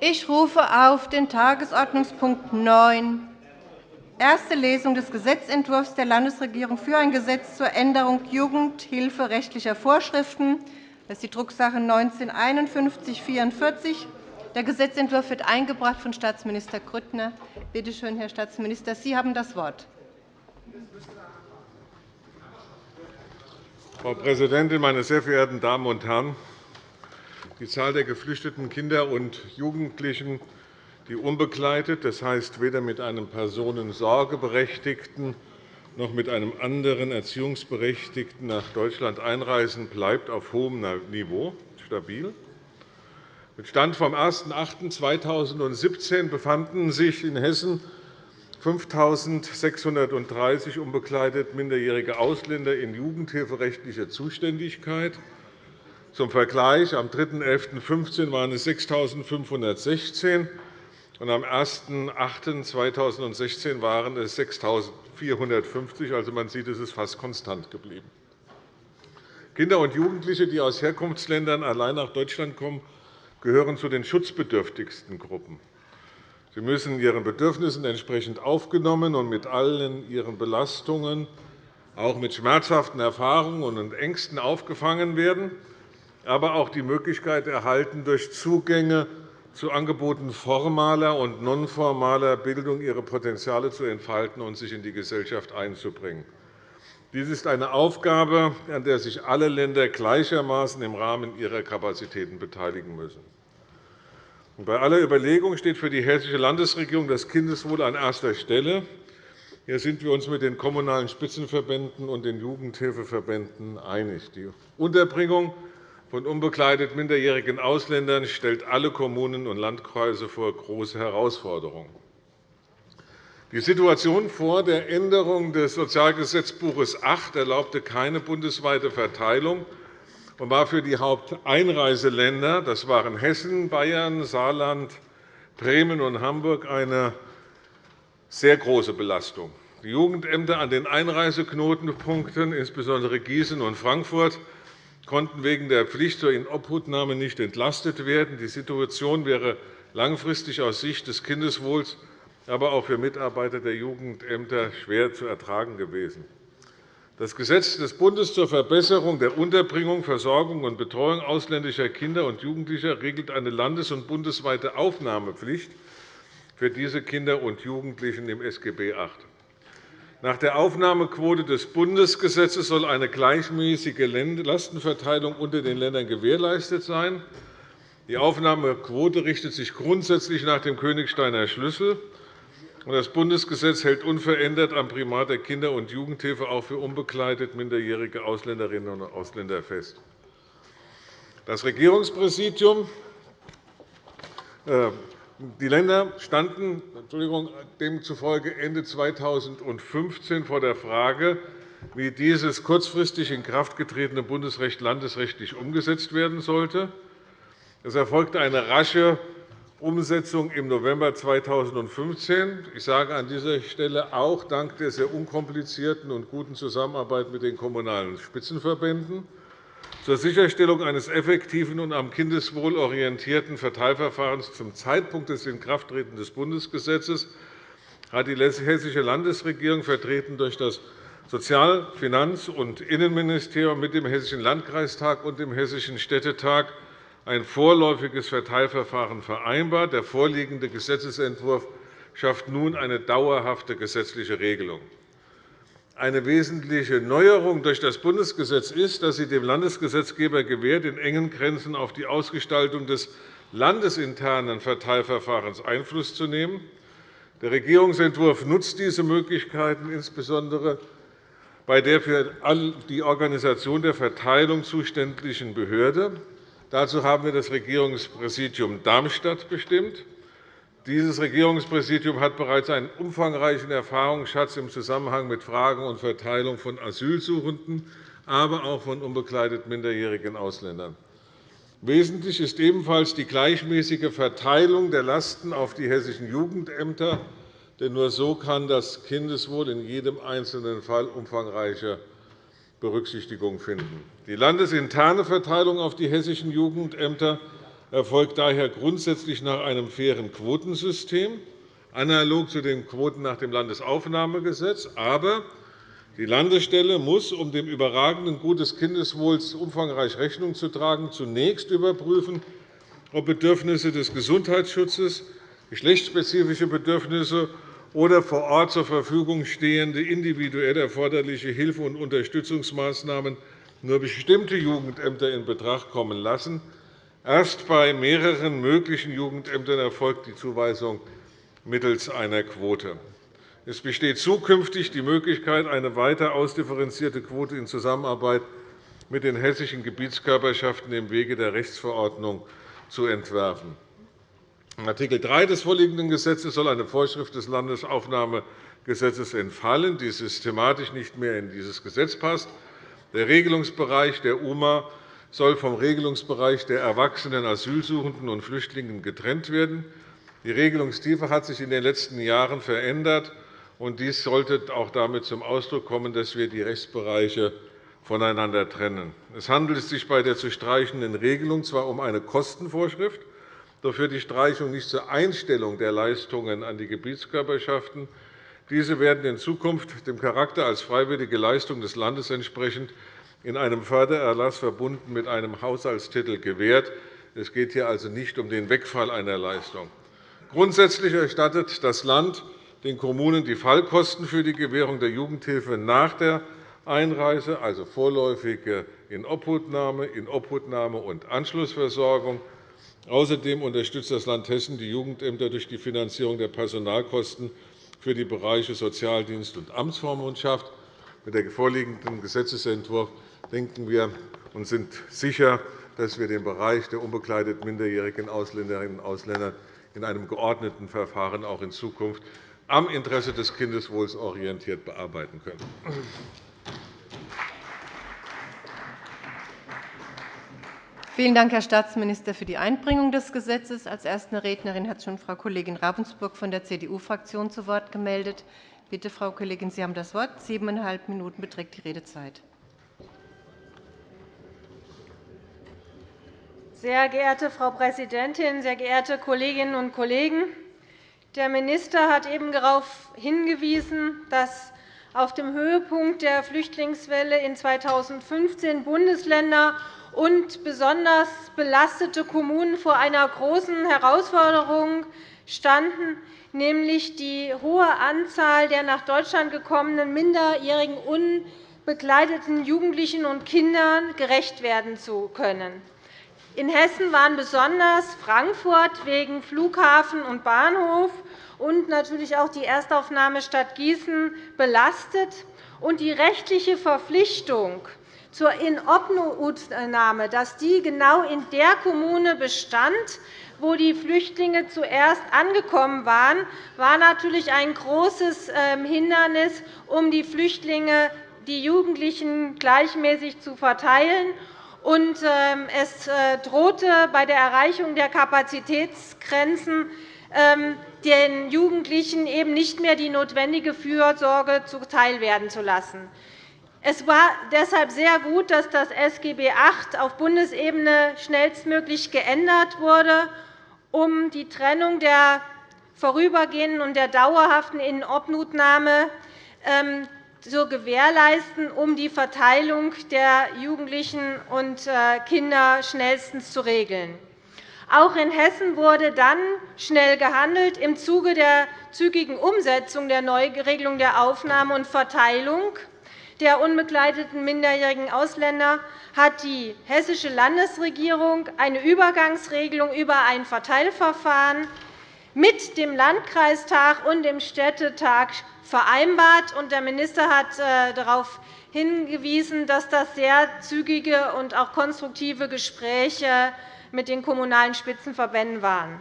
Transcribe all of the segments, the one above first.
Ich rufe auf den Tagesordnungspunkt 9, erste Lesung des Gesetzentwurfs der Landesregierung für ein Gesetz zur Änderung jugendhilferechtlicher Vorschriften. Das ist die Drucksache 19 5144. Der Gesetzentwurf wird eingebracht von Staatsminister Grüttner. Bitte schön, Herr Staatsminister, Sie haben das Wort. Frau Präsidentin, meine sehr verehrten Damen und Herren! Die Zahl der geflüchteten Kinder und Jugendlichen, die unbegleitet, das heißt weder mit einem Personensorgeberechtigten noch mit einem anderen Erziehungsberechtigten nach Deutschland einreisen, bleibt auf hohem Niveau stabil. Mit Stand vom 01.08.2017 befanden sich in Hessen 5.630 unbegleitet minderjährige Ausländer in jugendhilferechtlicher Zuständigkeit. Zum Vergleich, am 3.11.2015 waren es 6.516 und am 01.08.2016 waren es 6.450. Also, man sieht, es ist fast konstant geblieben. Kinder und Jugendliche, die aus Herkunftsländern allein nach Deutschland kommen, gehören zu den schutzbedürftigsten Gruppen. Sie müssen ihren Bedürfnissen entsprechend aufgenommen und mit allen ihren Belastungen, auch mit schmerzhaften Erfahrungen und Ängsten aufgefangen werden, aber auch die Möglichkeit erhalten, durch Zugänge zu Angeboten formaler und nonformaler Bildung ihre Potenziale zu entfalten und sich in die Gesellschaft einzubringen. Dies ist eine Aufgabe, an der sich alle Länder gleichermaßen im Rahmen ihrer Kapazitäten beteiligen müssen. Bei aller Überlegung steht für die Hessische Landesregierung das Kindeswohl an erster Stelle. Hier sind wir uns mit den Kommunalen Spitzenverbänden und den Jugendhilfeverbänden einig. Die Unterbringung von unbegleitet minderjährigen Ausländern stellt alle Kommunen und Landkreise vor große Herausforderungen. Die Situation vor der Änderung des Sozialgesetzbuches 8 erlaubte keine bundesweite Verteilung und war für die Haupteinreiseländer, das waren Hessen, Bayern, Saarland, Bremen und Hamburg, eine sehr große Belastung. Die Jugendämter an den Einreiseknotenpunkten, insbesondere Gießen und Frankfurt, konnten wegen der Pflicht zur Inobhutnahme nicht entlastet werden. Die Situation wäre langfristig aus Sicht des Kindeswohls aber auch für Mitarbeiter der Jugendämter schwer zu ertragen gewesen. Das Gesetz des Bundes zur Verbesserung der Unterbringung, Versorgung und Betreuung ausländischer Kinder und Jugendlicher regelt eine landes- und bundesweite Aufnahmepflicht für diese Kinder und Jugendlichen im SGB VIII. Nach der Aufnahmequote des Bundesgesetzes soll eine gleichmäßige Lastenverteilung unter den Ländern gewährleistet sein. Die Aufnahmequote richtet sich grundsätzlich nach dem Königsteiner Schlüssel. Das Bundesgesetz hält unverändert am Primat der Kinder- und Jugendhilfe auch für unbegleitet minderjährige Ausländerinnen und Ausländer fest. Das Regierungspräsidium äh, die Länder standen demzufolge Ende 2015 vor der Frage, wie dieses kurzfristig in Kraft getretene Bundesrecht landesrechtlich umgesetzt werden sollte. Es erfolgte eine rasche Umsetzung im November 2015. Ich sage an dieser Stelle auch dank der sehr unkomplizierten und guten Zusammenarbeit mit den Kommunalen Spitzenverbänden. Zur Sicherstellung eines effektiven und am Kindeswohl orientierten Verteilverfahrens zum Zeitpunkt des Inkrafttretens des Bundesgesetzes hat die Hessische Landesregierung, vertreten durch das Sozial-, Finanz- und Innenministerium mit dem Hessischen Landkreistag und dem Hessischen Städtetag ein vorläufiges Verteilverfahren vereinbart. Der vorliegende Gesetzentwurf schafft nun eine dauerhafte gesetzliche Regelung. Eine wesentliche Neuerung durch das Bundesgesetz ist, dass sie dem Landesgesetzgeber gewährt, in engen Grenzen auf die Ausgestaltung des landesinternen Verteilverfahrens Einfluss zu nehmen. Der Regierungsentwurf nutzt diese Möglichkeiten insbesondere bei der für die Organisation der Verteilung zuständigen Behörde. Dazu haben wir das Regierungspräsidium Darmstadt bestimmt. Dieses Regierungspräsidium hat bereits einen umfangreichen Erfahrungsschatz im Zusammenhang mit Fragen und Verteilung von Asylsuchenden, aber auch von unbegleiteten minderjährigen Ausländern. Wesentlich ist ebenfalls die gleichmäßige Verteilung der Lasten auf die hessischen Jugendämter. Denn nur so kann das Kindeswohl in jedem einzelnen Fall umfangreiche Berücksichtigung finden. Die landesinterne Verteilung auf die hessischen Jugendämter erfolgt daher grundsätzlich nach einem fairen Quotensystem, analog zu den Quoten nach dem Landesaufnahmegesetz. Aber die Landesstelle muss, um dem überragenden Gut des Kindeswohls umfangreich Rechnung zu tragen, zunächst überprüfen, ob Bedürfnisse des Gesundheitsschutzes, geschlechtsspezifische Bedürfnisse oder vor Ort zur Verfügung stehende individuell erforderliche Hilfe- und Unterstützungsmaßnahmen nur bestimmte Jugendämter in Betracht kommen lassen. Erst bei mehreren möglichen Jugendämtern erfolgt die Zuweisung mittels einer Quote. Es besteht zukünftig die Möglichkeit, eine weiter ausdifferenzierte Quote in Zusammenarbeit mit den hessischen Gebietskörperschaften im Wege der Rechtsverordnung zu entwerfen. In Art. 3 des vorliegenden Gesetzes soll eine Vorschrift des Landesaufnahmegesetzes entfallen, die systematisch nicht mehr in dieses Gesetz passt. Der Regelungsbereich der UMA soll vom Regelungsbereich der erwachsenen Asylsuchenden und Flüchtlingen getrennt werden. Die Regelungstiefe hat sich in den letzten Jahren verändert. Und dies sollte auch damit zum Ausdruck kommen, dass wir die Rechtsbereiche voneinander trennen. Es handelt sich bei der zu streichenden Regelung zwar um eine Kostenvorschrift, doch führt die Streichung nicht zur Einstellung der Leistungen an die Gebietskörperschaften. Diese werden in Zukunft dem Charakter als freiwillige Leistung des Landes entsprechend in einem Fördererlass verbunden mit einem Haushaltstitel gewährt. Es geht hier also nicht um den Wegfall einer Leistung. Grundsätzlich erstattet das Land den Kommunen die Fallkosten für die Gewährung der Jugendhilfe nach der Einreise, also vorläufige Inobhutnahme, Inobhutnahme und Anschlussversorgung. Außerdem unterstützt das Land Hessen die Jugendämter durch die Finanzierung der Personalkosten für die Bereiche Sozialdienst und Amtsvormundschaft. Mit dem vorliegenden Gesetzentwurf denken wir und sind sicher, dass wir den Bereich der unbegleiteten minderjährigen Ausländerinnen und Ausländer in einem geordneten Verfahren auch in Zukunft am Interesse des Kindeswohls orientiert bearbeiten können. Vielen Dank, Herr Staatsminister, für die Einbringung des Gesetzes. Als erste Rednerin hat schon Frau Kollegin Ravensburg von der CDU-Fraktion zu Wort gemeldet. Bitte, Frau Kollegin, Sie haben das Wort. Siebeneinhalb Minuten beträgt die Redezeit. Sehr geehrte Frau Präsidentin, sehr geehrte Kolleginnen und Kollegen! Der Minister hat eben darauf hingewiesen, dass auf dem Höhepunkt der Flüchtlingswelle in 2015 Bundesländer und besonders belastete Kommunen vor einer großen Herausforderung standen, nämlich die hohe Anzahl der nach Deutschland gekommenen minderjährigen unbegleiteten Jugendlichen und Kindern gerecht werden zu können. In Hessen waren besonders Frankfurt wegen Flughafen und Bahnhof und natürlich auch die Erstaufnahmestadt Gießen belastet. Und die rechtliche Verpflichtung zur Inobhutnahme, dass die genau in der Kommune bestand, wo die Flüchtlinge zuerst angekommen waren, war natürlich ein großes ähm, Hindernis, um die Flüchtlinge, die Jugendlichen gleichmäßig zu verteilen. Ähm, es äh, drohte bei der Erreichung der Kapazitätsgrenzen ähm, den Jugendlichen eben nicht mehr die notwendige Fürsorge zuteilwerden zu lassen. Es war deshalb sehr gut, dass das SGB VIII auf Bundesebene schnellstmöglich geändert wurde, um die Trennung der vorübergehenden und der dauerhaften Inobhutnahme ähm, zu gewährleisten, um die Verteilung der Jugendlichen und äh, Kinder schnellstens zu regeln. Auch in Hessen wurde dann schnell gehandelt. Im Zuge der zügigen Umsetzung der Neuregelung der Aufnahme und Verteilung der unbegleiteten minderjährigen Ausländer hat die Hessische Landesregierung eine Übergangsregelung über ein Verteilverfahren mit dem Landkreistag und dem Städtetag vereinbart. Der Minister hat äh, darauf hingewiesen, dass das sehr zügige und auch konstruktive Gespräche mit den Kommunalen Spitzenverbänden waren.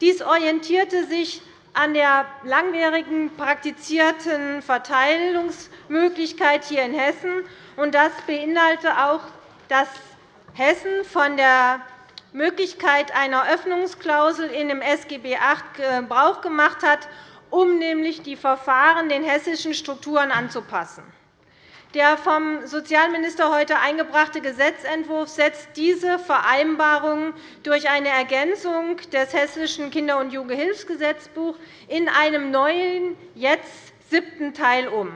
Dies orientierte sich an der langjährigen praktizierten Verteilungsmöglichkeit hier in Hessen. Das beinhaltete auch, dass Hessen von der Möglichkeit einer Öffnungsklausel in dem SGB VIII Gebrauch gemacht hat, um nämlich die Verfahren den hessischen Strukturen anzupassen. Der vom Sozialminister heute eingebrachte Gesetzentwurf setzt diese Vereinbarung durch eine Ergänzung des Hessischen Kinder- und Jugendhilfsgesetzbuchs in einem neuen, jetzt siebten Teil um.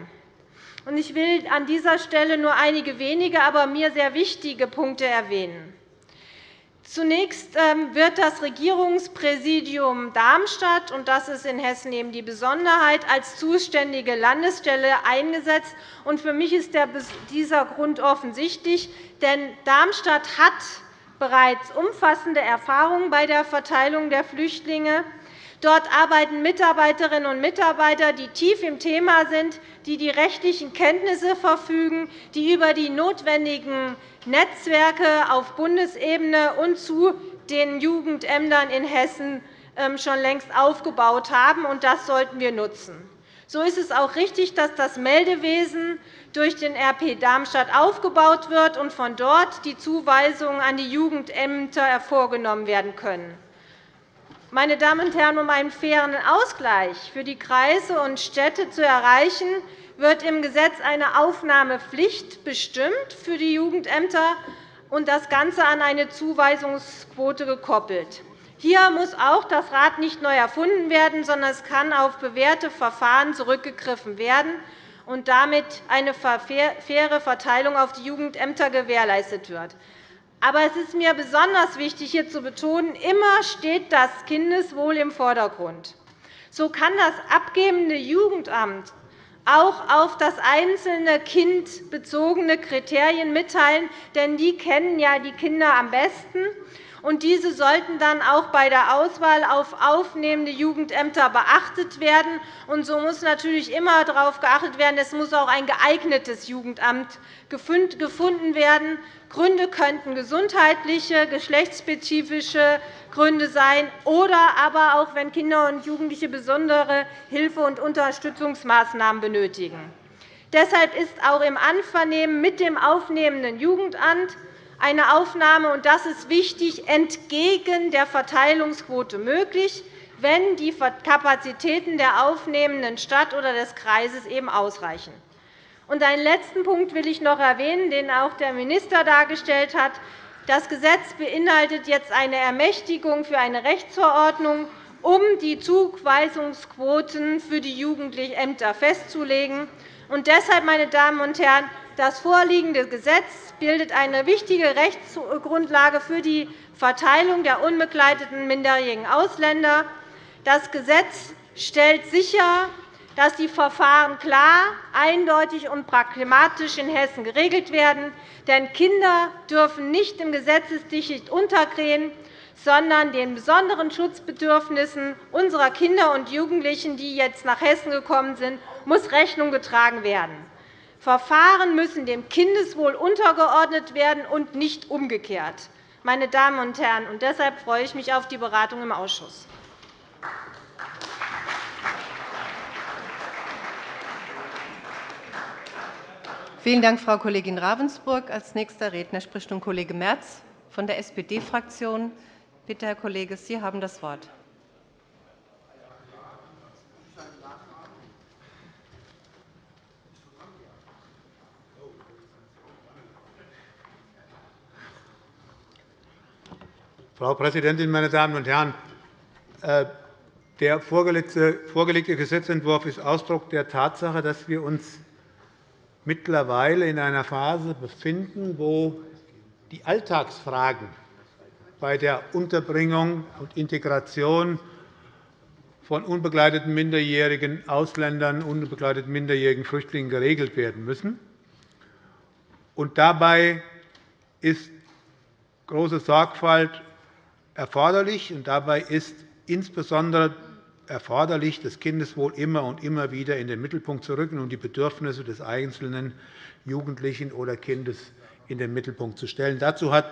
Ich will an dieser Stelle nur einige wenige, aber mir sehr wichtige Punkte erwähnen. Zunächst ähm, wird das Regierungspräsidium Darmstadt, und das ist in Hessen eben die Besonderheit, als zuständige Landesstelle eingesetzt. Für mich ist dieser Grund offensichtlich, denn Darmstadt hat bereits umfassende Erfahrungen bei der Verteilung der Flüchtlinge. Dort arbeiten Mitarbeiterinnen und Mitarbeiter, die tief im Thema sind, die die rechtlichen Kenntnisse verfügen, die über die notwendigen Netzwerke auf Bundesebene und zu den Jugendämtern in Hessen ähm, schon längst aufgebaut haben. Das sollten wir nutzen. So ist es auch richtig, dass das Meldewesen durch den RP Darmstadt aufgebaut wird und von dort die Zuweisungen an die Jugendämter vorgenommen werden können. Meine Damen und Herren, um einen fairen Ausgleich für die Kreise und Städte zu erreichen, wird im Gesetz eine Aufnahmepflicht bestimmt für die Jugendämter und das Ganze an eine Zuweisungsquote gekoppelt. Hier muss auch das Rad nicht neu erfunden werden, sondern es kann auf bewährte Verfahren zurückgegriffen werden und damit eine faire Verteilung auf die Jugendämter gewährleistet wird. Aber es ist mir besonders wichtig, hier zu betonen, immer steht das Kindeswohl im Vordergrund. So kann das abgebende Jugendamt auch auf das einzelne Kind bezogene Kriterien mitteilen, denn die kennen ja die Kinder am besten. Und diese sollten dann auch bei der Auswahl auf aufnehmende Jugendämter beachtet werden. Und so muss natürlich immer darauf geachtet werden, es muss auch ein geeignetes Jugendamt gefunden werden. Gründe könnten gesundheitliche, geschlechtsspezifische Gründe sein oder aber auch, wenn Kinder und Jugendliche besondere Hilfe- und Unterstützungsmaßnahmen benötigen. Deshalb ist auch im Anvernehmen mit dem aufnehmenden Jugendamt eine Aufnahme, und das ist wichtig, entgegen der Verteilungsquote möglich, wenn die Kapazitäten der aufnehmenden Stadt oder des Kreises eben ausreichen. Und einen letzten Punkt will ich noch erwähnen, den auch der Minister dargestellt hat. Das Gesetz beinhaltet jetzt eine Ermächtigung für eine Rechtsverordnung, um die Zuweisungsquoten für die Jugendämter festzulegen. Und deshalb, meine Damen und Herren, das vorliegende Gesetz bildet eine wichtige Rechtsgrundlage für die Verteilung der unbegleiteten minderjährigen Ausländer. Das Gesetz stellt sicher, dass die Verfahren klar, eindeutig und pragmatisch in Hessen geregelt werden. Denn Kinder dürfen nicht im Gesetzesdickicht untergehen, sondern den besonderen Schutzbedürfnissen unserer Kinder und Jugendlichen, die jetzt nach Hessen gekommen sind, muss Rechnung getragen werden. Verfahren müssen dem Kindeswohl untergeordnet werden und nicht umgekehrt. Meine Damen und Herren, deshalb freue ich mich auf die Beratung im Ausschuss. Vielen Dank, Frau Kollegin Ravensburg. Als nächster Redner spricht nun Kollege Merz von der SPD-Fraktion. Bitte, Herr Kollege, Sie haben das Wort. Frau Präsidentin, meine Damen und Herren! Äh, der vorgelegte Gesetzentwurf ist Ausdruck der Tatsache, dass wir uns mittlerweile in einer Phase befinden, wo die Alltagsfragen bei der Unterbringung und Integration von unbegleiteten minderjährigen Ausländern, unbegleiteten minderjährigen Flüchtlingen geregelt werden müssen. Und dabei ist große Sorgfalt erforderlich. Und dabei ist insbesondere erforderlich, das Kindeswohl immer und immer wieder in den Mittelpunkt zu rücken und die Bedürfnisse des einzelnen Jugendlichen oder Kindes in den Mittelpunkt zu stellen. Dazu hat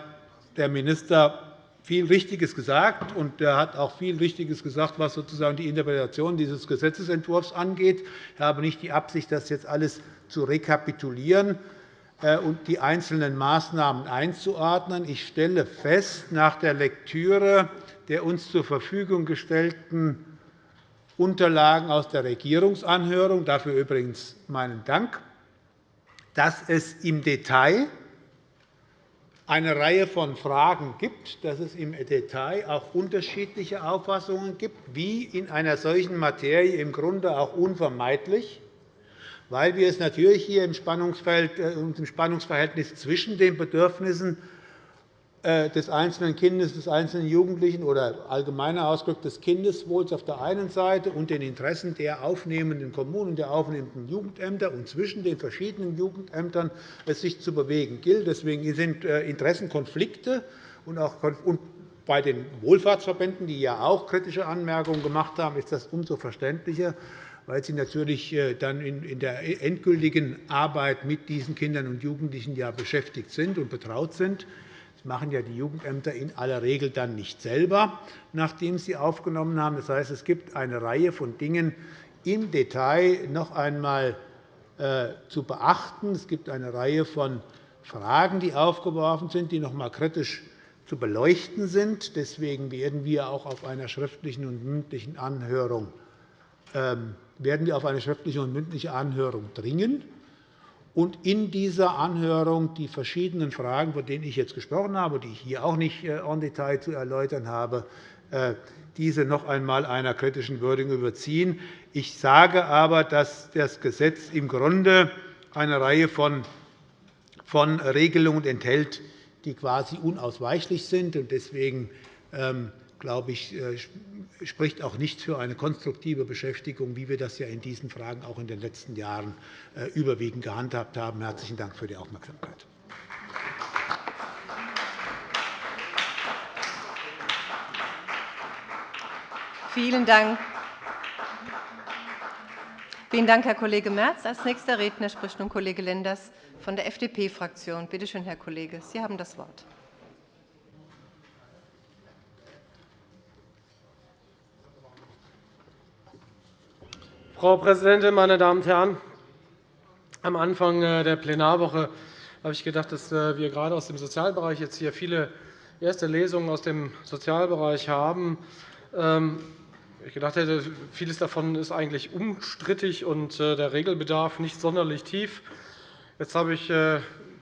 der Minister viel Richtiges gesagt, und er hat auch viel Richtiges gesagt, was sozusagen die Interpretation dieses Gesetzentwurfs angeht. Ich habe nicht die Absicht, das jetzt alles zu rekapitulieren und die einzelnen Maßnahmen einzuordnen. Ich stelle fest, nach der Lektüre der uns zur Verfügung gestellten Unterlagen aus der Regierungsanhörung, dafür übrigens meinen Dank, dass es im Detail eine Reihe von Fragen gibt, dass es im Detail auch unterschiedliche Auffassungen gibt, wie in einer solchen Materie im Grunde auch unvermeidlich, weil wir es natürlich hier im Spannungsverhältnis zwischen den Bedürfnissen äh, des einzelnen Kindes, des einzelnen Jugendlichen oder allgemeiner Ausdruck des Kindeswohls auf der einen Seite und den Interessen der aufnehmenden Kommunen, der aufnehmenden Jugendämter und zwischen den verschiedenen Jugendämtern es sich zu bewegen gilt. Deswegen sind äh, Interessenkonflikte und auch bei den Wohlfahrtsverbänden, die ja auch kritische Anmerkungen gemacht haben, ist das umso verständlicher, weil sie natürlich äh, dann in der endgültigen Arbeit mit diesen Kindern und Jugendlichen ja beschäftigt sind und betraut sind. Das machen ja die Jugendämter in aller Regel dann nicht selber, nachdem sie aufgenommen haben. Das heißt, es gibt eine Reihe von Dingen im Detail noch einmal äh, zu beachten. Es gibt eine Reihe von Fragen, die aufgeworfen sind, die noch einmal kritisch zu beleuchten sind. Deswegen werden wir auch auf einer schriftlichen und mündlichen Anhörung werden wir auf eine schriftliche und mündliche Anhörung dringen und in dieser Anhörung die verschiedenen Fragen, von denen ich jetzt gesprochen habe, die ich hier auch nicht äh, en Detail zu erläutern habe, äh, diese noch einmal einer kritischen Würdigung überziehen. Ich sage aber, dass das Gesetz im Grunde eine Reihe von Regelungen enthält, die quasi unausweichlich sind. Deswegen ähm, glaube ich, äh, spricht auch nichts für eine konstruktive Beschäftigung, wie wir das ja in diesen Fragen auch in den letzten Jahren äh, überwiegend gehandhabt haben. – Herzlichen Dank für die Aufmerksamkeit. Vielen Dank. Vielen Dank, Herr Kollege Merz. Als nächster Redner spricht nun Kollege Lenders von der FDP-Fraktion. Bitte schön, Herr Kollege, Sie haben das Wort. Frau Präsidentin, meine Damen und Herren! Am Anfang äh, der Plenarwoche habe ich gedacht, dass äh, wir gerade aus dem Sozialbereich jetzt hier viele erste Lesungen aus dem Sozialbereich haben. Ähm, ich gedacht hätte, vieles davon ist eigentlich umstrittig und äh, der Regelbedarf nicht sonderlich tief. Jetzt habe ich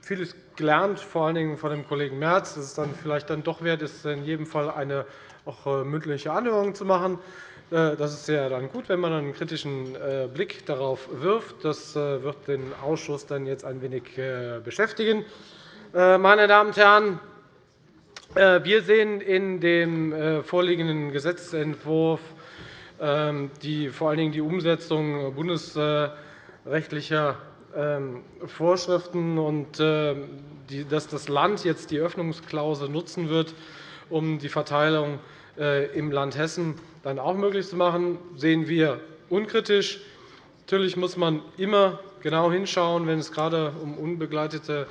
vieles gelernt, vor allen Dingen von dem Kollegen Merz, dass es dann vielleicht dann doch wert ist, in jedem Fall eine auch mündliche Anhörung zu machen. Äh, das ist ja dann gut, wenn man einen kritischen äh, Blick darauf wirft. Das äh, wird den Ausschuss dann jetzt ein wenig beschäftigen. Meine Damen und Herren, wir sehen in dem vorliegenden Gesetzentwurf ähm, die, vor allen Dingen die Umsetzung bundesrechtlicher ähm, Vorschriften und dass das Land jetzt die Öffnungsklausel nutzen wird, um die Verteilung im Land Hessen dann auch möglich zu machen, sehen wir unkritisch. Natürlich muss man immer genau hinschauen, wenn es gerade um unbegleitete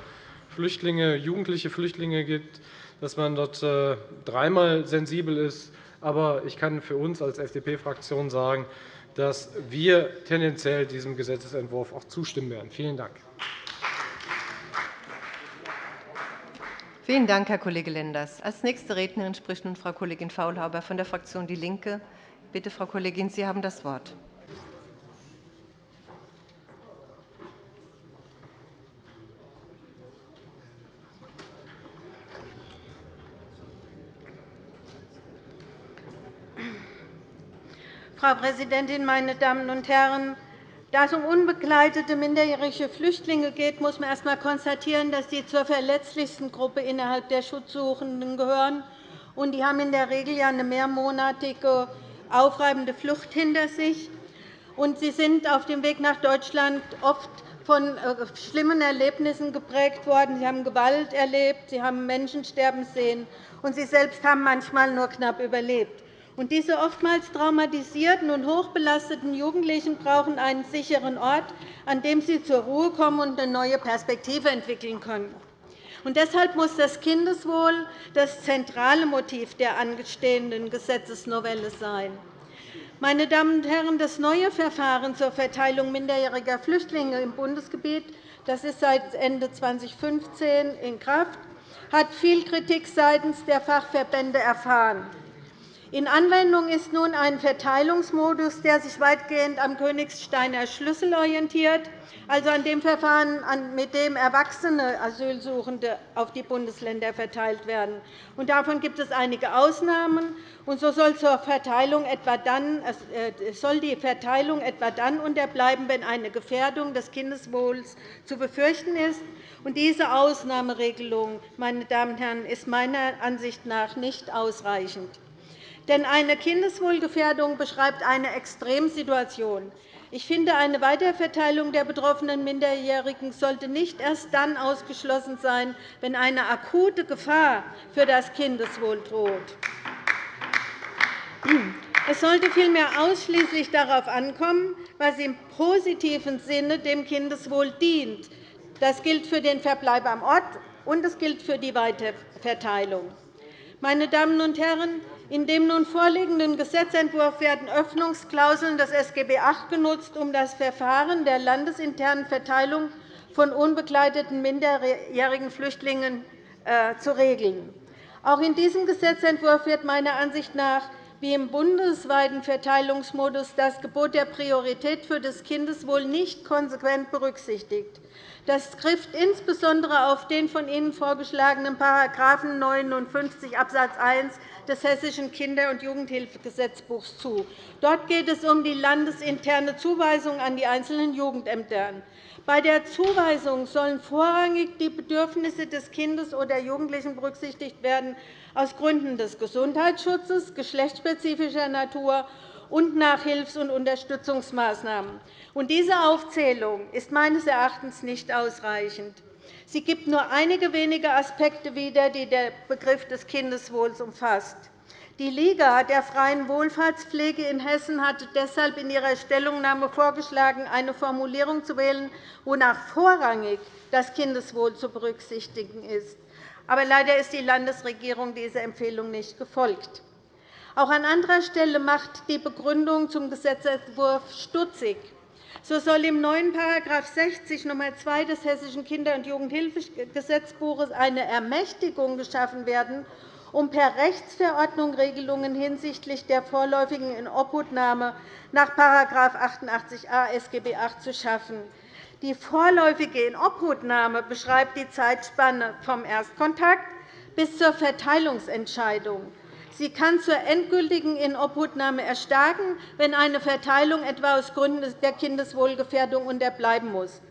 Flüchtlinge, jugendliche Flüchtlinge geht, dass man dort äh, dreimal sensibel ist. Aber ich kann für uns als FDP-Fraktion sagen, dass wir tendenziell diesem Gesetzentwurf auch zustimmen werden. Vielen Dank. Vielen Dank, Herr Kollege Lenders. Als nächste Rednerin spricht nun Frau Kollegin Faulhaber von der Fraktion DIE LINKE. Bitte, Frau Kollegin, Sie haben das Wort. Frau Präsidentin, meine Damen und Herren! Da es um unbegleitete minderjährige Flüchtlinge geht, muss man erst einmal konstatieren, dass sie zur verletzlichsten Gruppe innerhalb der Schutzsuchenden gehören. Die haben in der Regel eine mehrmonatige aufreibende Flucht hinter sich. Sie sind auf dem Weg nach Deutschland oft von äh, schlimmen Erlebnissen geprägt worden. Sie haben Gewalt erlebt, Sie haben Menschen sterben sehen, und Sie selbst haben manchmal nur knapp überlebt. Diese oftmals traumatisierten und hochbelasteten Jugendlichen brauchen einen sicheren Ort, an dem sie zur Ruhe kommen und eine neue Perspektive entwickeln können. Und deshalb muss das Kindeswohl das zentrale Motiv der angestehenden Gesetzesnovelle sein. Meine Damen und Herren, das neue Verfahren zur Verteilung minderjähriger Flüchtlinge im Bundesgebiet das ist seit Ende 2015 in Kraft, hat viel Kritik seitens der Fachverbände erfahren. In Anwendung ist nun ein Verteilungsmodus, der sich weitgehend am Königsteiner Schlüssel orientiert, also an dem Verfahren, mit dem erwachsene Asylsuchende auf die Bundesländer verteilt werden. Davon gibt es einige Ausnahmen. Und so äh, soll die Verteilung etwa dann unterbleiben, wenn eine Gefährdung des Kindeswohls zu befürchten ist. Diese Ausnahmeregelung meine Damen und Herren, ist meiner Ansicht nach nicht ausreichend. Denn eine Kindeswohlgefährdung beschreibt eine Extremsituation. Ich finde, eine Weiterverteilung der betroffenen Minderjährigen sollte nicht erst dann ausgeschlossen sein, wenn eine akute Gefahr für das Kindeswohl droht. Es sollte vielmehr ausschließlich darauf ankommen, was im positiven Sinne dem Kindeswohl dient. Das gilt für den Verbleib am Ort, und es gilt für die Weiterverteilung. Meine Damen und Herren, in dem nun vorliegenden Gesetzentwurf werden Öffnungsklauseln des SGB VIII genutzt, um das Verfahren der landesinternen Verteilung von unbegleiteten minderjährigen Flüchtlingen äh, zu regeln. Auch in diesem Gesetzentwurf wird meiner Ansicht nach wie im bundesweiten Verteilungsmodus das Gebot der Priorität für das Kindeswohl nicht konsequent berücksichtigt. Das trifft insbesondere auf den von Ihnen vorgeschlagenen § 59 Abs. 1 des Hessischen Kinder- und Jugendhilfegesetzbuchs zu. Dort geht es um die landesinterne Zuweisung an die einzelnen Jugendämter. Bei der Zuweisung sollen vorrangig die Bedürfnisse des Kindes oder Jugendlichen berücksichtigt werden, aus Gründen des Gesundheitsschutzes, geschlechtsspezifischer Natur und nach Hilfs- und Unterstützungsmaßnahmen. Diese Aufzählung ist meines Erachtens nicht ausreichend. Sie gibt nur einige wenige Aspekte wieder, die der Begriff des Kindeswohls umfasst. Die Liga der freien Wohlfahrtspflege in Hessen hatte deshalb in ihrer Stellungnahme vorgeschlagen, eine Formulierung zu wählen, wonach vorrangig das Kindeswohl zu berücksichtigen ist. Aber leider ist die Landesregierung dieser Empfehlung nicht gefolgt. Auch an anderer Stelle macht die Begründung zum Gesetzentwurf stutzig. So soll im neuen § 60 Nr. 2 des Hessischen Kinder- und Jugendhilfegesetzbuches eine Ermächtigung geschaffen werden, um per Rechtsverordnung Regelungen hinsichtlich der vorläufigen Inobhutnahme nach § 88a SGB VIII zu schaffen. Die vorläufige Inobhutnahme beschreibt die Zeitspanne vom Erstkontakt bis zur Verteilungsentscheidung. Sie kann zur endgültigen Inobhutnahme erstarken, wenn eine Verteilung etwa aus Gründen der Kindeswohlgefährdung unterbleiben muss.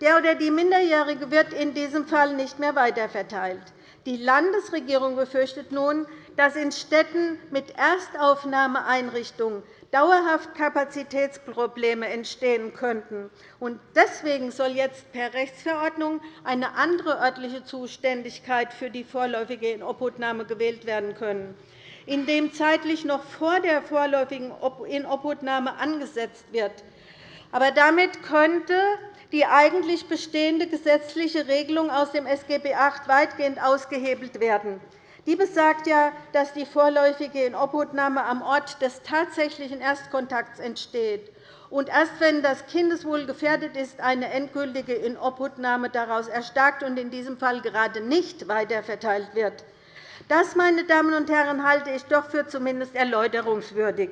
Der oder die Minderjährige wird in diesem Fall nicht mehr weiterverteilt. Die Landesregierung befürchtet nun, dass in Städten mit Erstaufnahmeeinrichtungen dauerhaft Kapazitätsprobleme entstehen könnten. Deswegen soll jetzt per Rechtsverordnung eine andere örtliche Zuständigkeit für die vorläufige Inobhutnahme gewählt werden können in dem zeitlich noch vor der vorläufigen Inobhutnahme angesetzt wird. Aber damit könnte die eigentlich bestehende gesetzliche Regelung aus dem SGB VIII weitgehend ausgehebelt werden. Die besagt ja, dass die vorläufige Inobhutnahme am Ort des tatsächlichen Erstkontakts entsteht und erst wenn das Kindeswohl gefährdet ist, eine endgültige Inobhutnahme daraus erstarkt und in diesem Fall gerade nicht weiterverteilt wird. Das, meine Damen und Herren, halte ich doch für zumindest erläuterungswürdig.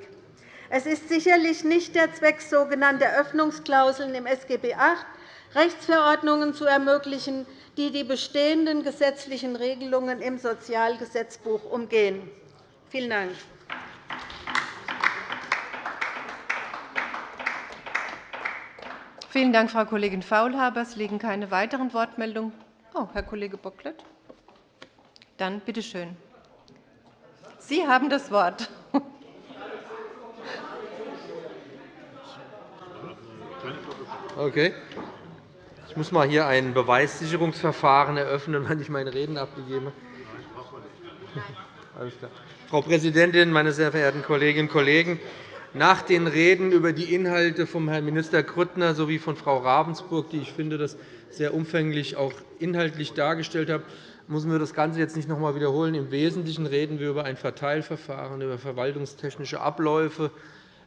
Es ist sicherlich nicht der Zweck sogenannter Öffnungsklauseln im SGB VIII, Rechtsverordnungen zu ermöglichen, die die bestehenden gesetzlichen Regelungen im Sozialgesetzbuch umgehen. Vielen Dank. Vielen Dank, Frau Kollegin Faulhaber. Es liegen keine weiteren Wortmeldungen. Oh, Herr Kollege Bocklet. Dann bitte schön. Sie haben das Wort. Okay. Ich muss mal hier ein Beweissicherungsverfahren eröffnen, wenn ich meine Reden abgegeben habe. Frau Präsidentin, meine sehr verehrten Kolleginnen und Kollegen! Nach den Reden über die Inhalte von Herrn Minister Grüttner sowie von Frau Ravensburg, die ich finde, das sehr umfänglich auch inhaltlich dargestellt haben, müssen wir das Ganze jetzt nicht noch einmal wiederholen. Im Wesentlichen reden wir über ein Verteilverfahren, über verwaltungstechnische Abläufe,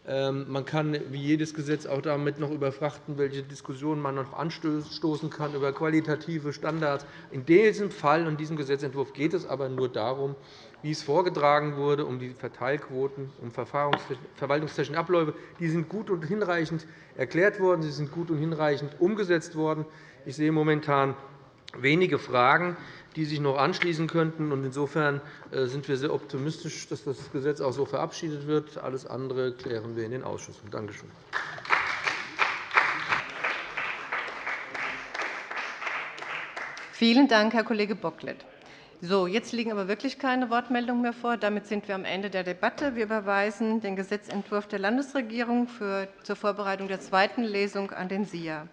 Ähm, man kann wie jedes Gesetz auch damit noch überfrachten, welche Diskussionen man noch anstoßen kann über qualitative Standards. In diesem Fall und diesem Gesetzentwurf geht es aber nur darum, wie es vorgetragen wurde, um die Verteilquoten, um verwaltungstechnische Abläufe. Die sind gut und hinreichend erklärt worden, sie sind gut und hinreichend umgesetzt worden. Ich sehe momentan wenige Fragen, die sich noch anschließen könnten. Insofern äh, sind wir sehr optimistisch, dass das Gesetz auch so verabschiedet wird. Alles andere klären wir in den Ausschüssen. Danke schön. Vielen Dank, Herr Kollege Bocklet. So, jetzt liegen aber wirklich keine Wortmeldungen mehr vor. Damit sind wir am Ende der Debatte. Wir überweisen den Gesetzentwurf der Landesregierung zur Vorbereitung der zweiten Lesung an den SIA.